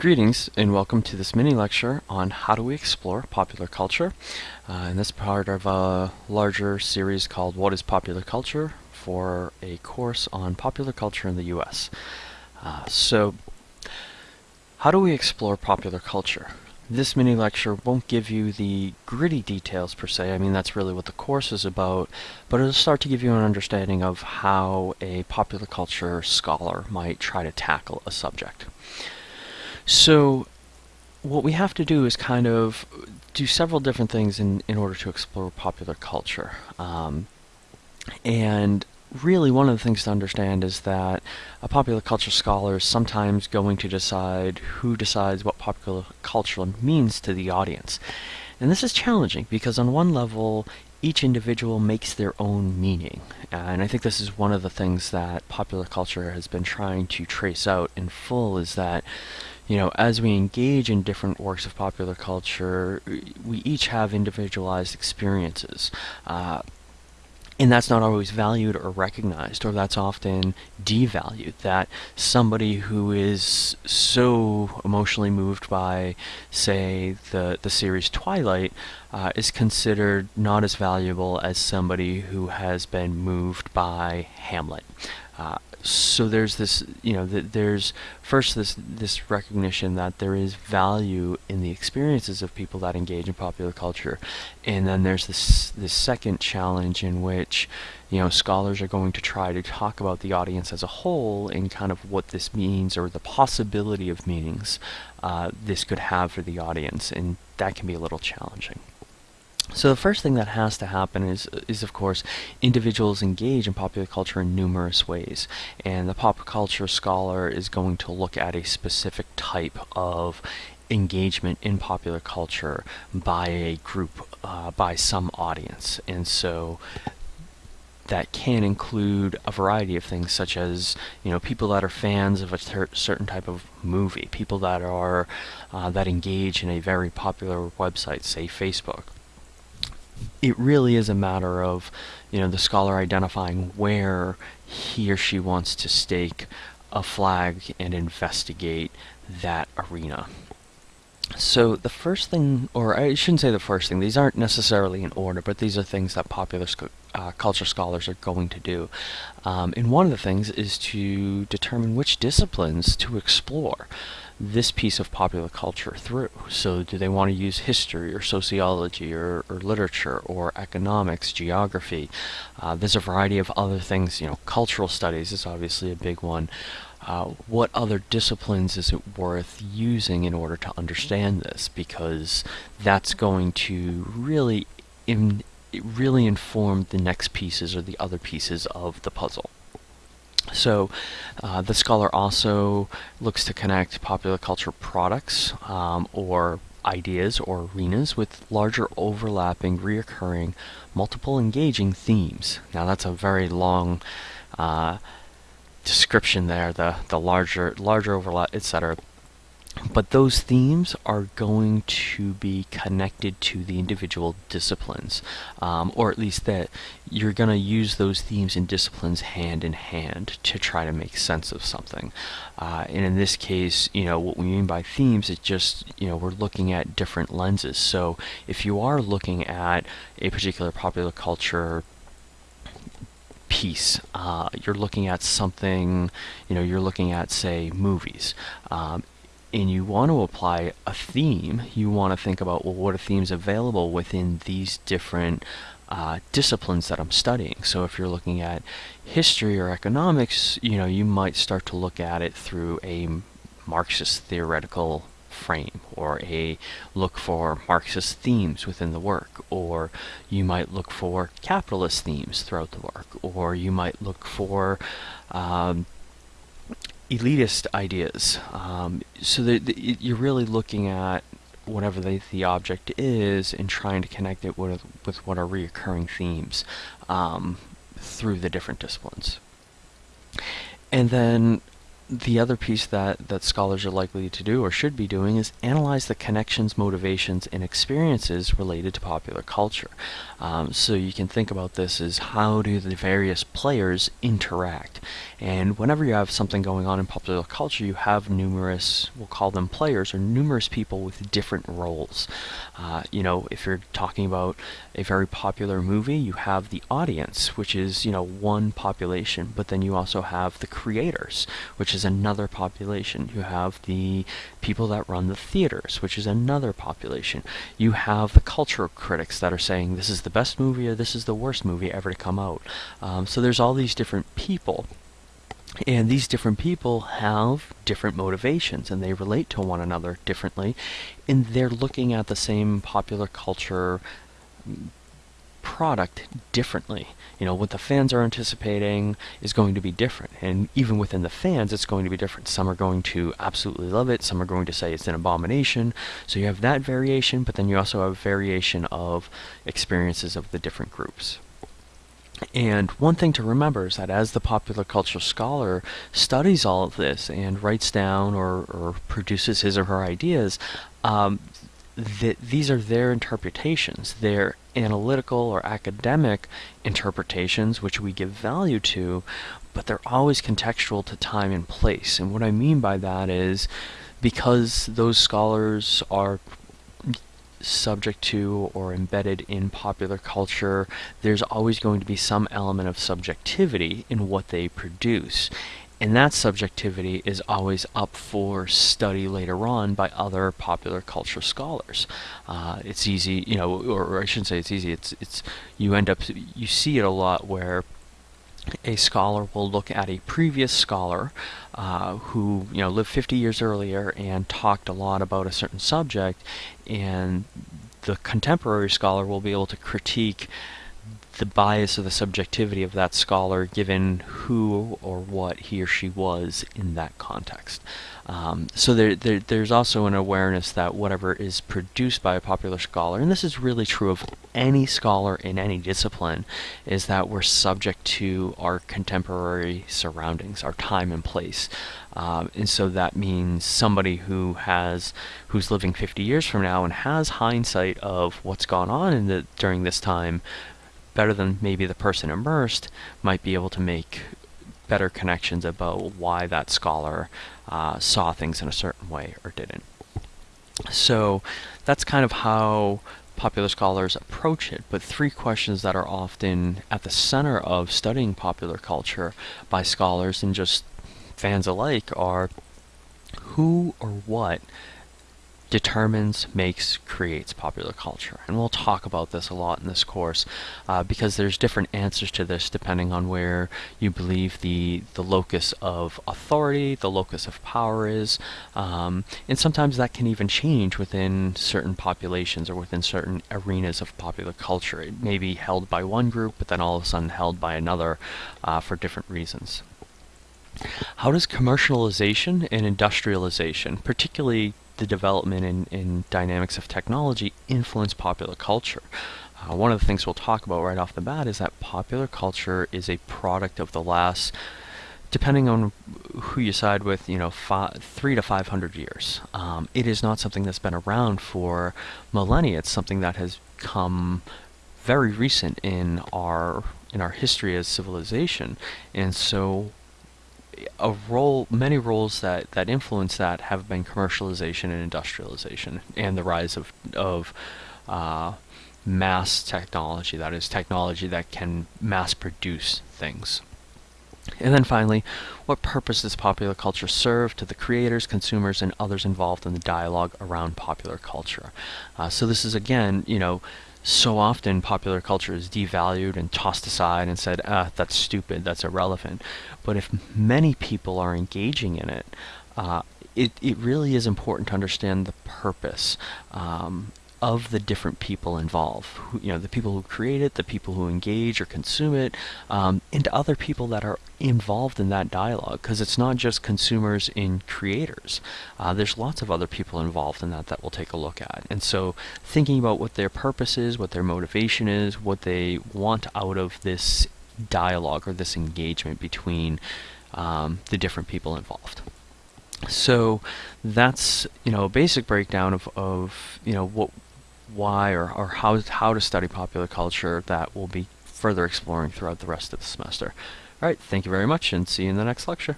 Greetings and welcome to this mini lecture on how do we explore popular culture. Uh, and this part of a larger series called What is Popular Culture for a course on popular culture in the US. Uh, so, how do we explore popular culture? This mini lecture won't give you the gritty details per se, I mean that's really what the course is about, but it'll start to give you an understanding of how a popular culture scholar might try to tackle a subject. So what we have to do is kind of do several different things in, in order to explore popular culture. Um, and really one of the things to understand is that a popular culture scholar is sometimes going to decide who decides what popular culture means to the audience. And this is challenging because on one level, each individual makes their own meaning. And I think this is one of the things that popular culture has been trying to trace out in full is that you know, as we engage in different works of popular culture, we each have individualized experiences. Uh, and that's not always valued or recognized, or that's often devalued. That somebody who is so emotionally moved by, say, the, the series Twilight, uh, is considered not as valuable as somebody who has been moved by Hamlet. Uh, so there's this, you know, th there's first this this recognition that there is value in the experiences of people that engage in popular culture, and then there's this this second challenge in which, you know, scholars are going to try to talk about the audience as a whole and kind of what this means or the possibility of meanings uh, this could have for the audience, and that can be a little challenging. So the first thing that has to happen is, is of course, individuals engage in popular culture in numerous ways. And the pop culture scholar is going to look at a specific type of engagement in popular culture by a group, uh, by some audience. And so that can include a variety of things such as you know people that are fans of a certain type of movie people that are uh, that engage in a very popular website say Facebook it really is a matter of, you know, the scholar identifying where he or she wants to stake a flag and investigate that arena. So the first thing, or I shouldn't say the first thing, these aren't necessarily in order, but these are things that popular uh, culture scholars are going to do. Um, and one of the things is to determine which disciplines to explore this piece of popular culture through. So do they want to use history or sociology or, or literature or economics, geography? Uh, there's a variety of other things, you know, cultural studies is obviously a big one. Uh, what other disciplines is it worth using in order to understand this? Because that's going to really, in, really informed the next pieces or the other pieces of the puzzle. So uh, the scholar also looks to connect popular culture products um, or ideas or arenas with larger overlapping, reoccurring, multiple engaging themes. Now that's a very long uh, description there, the, the larger, larger overlap, etc but those themes are going to be connected to the individual disciplines um, or at least that you're going to use those themes and disciplines hand in hand to try to make sense of something uh, and in this case you know what we mean by themes is just you know we're looking at different lenses so if you are looking at a particular popular culture piece. Uh, you're looking at something, you know, you're looking at, say, movies. Um, and you want to apply a theme, you want to think about, well, what are themes available within these different uh, disciplines that I'm studying. So if you're looking at history or economics, you know, you might start to look at it through a Marxist theoretical frame or a look for Marxist themes within the work or you might look for capitalist themes throughout the work or you might look for um, elitist ideas. Um, so you're really looking at whatever the, the object is and trying to connect it with, with what are reoccurring themes um, through the different disciplines. And then the other piece that, that scholars are likely to do or should be doing is analyze the connections, motivations, and experiences related to popular culture. Um, so you can think about this as how do the various players interact. And whenever you have something going on in popular culture, you have numerous, we'll call them players, or numerous people with different roles. Uh, you know, if you're talking about a very popular movie, you have the audience, which is, you know, one population, but then you also have the creators, which is another population. You have the people that run the theaters, which is another population. You have the cultural critics that are saying this is the best movie or this is the worst movie ever to come out. Um, so there's all these different people. And these different people have different motivations and they relate to one another differently. And they're looking at the same popular culture product differently. You know, what the fans are anticipating is going to be different. And even within the fans, it's going to be different. Some are going to absolutely love it. Some are going to say it's an abomination. So you have that variation, but then you also have variation of experiences of the different groups. And one thing to remember is that as the popular culture scholar studies all of this and writes down or, or produces his or her ideas, um, that these are their interpretations, their analytical or academic interpretations, which we give value to, but they're always contextual to time and place. And what I mean by that is because those scholars are subject to or embedded in popular culture, there's always going to be some element of subjectivity in what they produce. And that subjectivity is always up for study later on by other popular culture scholars. Uh, it's easy, you know, or, I shouldn't say it's easy. It's it's you end up you see it a lot where a scholar will look at a previous scholar uh, who you know lived 50 years earlier and talked a lot about a certain subject, and the contemporary scholar will be able to critique the bias or the subjectivity of that scholar given who or what he or she was in that context. Um, so there, there, there's also an awareness that whatever is produced by a popular scholar, and this is really true of any scholar in any discipline, is that we're subject to our contemporary surroundings, our time and place. Um, and so that means somebody who has who's living 50 years from now and has hindsight of what's gone on in the during this time better than maybe the person immersed might be able to make better connections about why that scholar uh, saw things in a certain way or didn't. So that's kind of how popular scholars approach it, but three questions that are often at the center of studying popular culture by scholars and just fans alike are who or what determines, makes, creates popular culture. And we'll talk about this a lot in this course uh, because there's different answers to this depending on where you believe the, the locus of authority, the locus of power is. Um, and sometimes that can even change within certain populations or within certain arenas of popular culture. It may be held by one group, but then all of a sudden held by another uh, for different reasons. How does commercialization and industrialization, particularly the development in, in dynamics of technology influence popular culture. Uh, one of the things we'll talk about right off the bat is that popular culture is a product of the last, depending on who you side with, you know, three to five hundred years. Um, it is not something that's been around for millennia. It's something that has come very recent in our in our history as civilization, and so a role, many roles that, that influence that have been commercialization and industrialization and the rise of, of uh, mass technology, that is technology that can mass produce things. And then finally, what purpose does popular culture serve to the creators, consumers, and others involved in the dialogue around popular culture? Uh, so this is again, you know, so often popular culture is devalued and tossed aside and said, ah, that's stupid, that's irrelevant. But if many people are engaging in it, uh, it, it really is important to understand the purpose um, of the different people involved. Who, you know, the people who create it, the people who engage or consume it, um, and other people that are involved in that dialogue. Because it's not just consumers and creators. Uh, there's lots of other people involved in that that we'll take a look at. And so, thinking about what their purpose is, what their motivation is, what they want out of this dialogue or this engagement between um, the different people involved. So that's you know a basic breakdown of, of you know what why or, or how how to study popular culture that we'll be further exploring throughout the rest of the semester. All right, thank you very much and see you in the next lecture.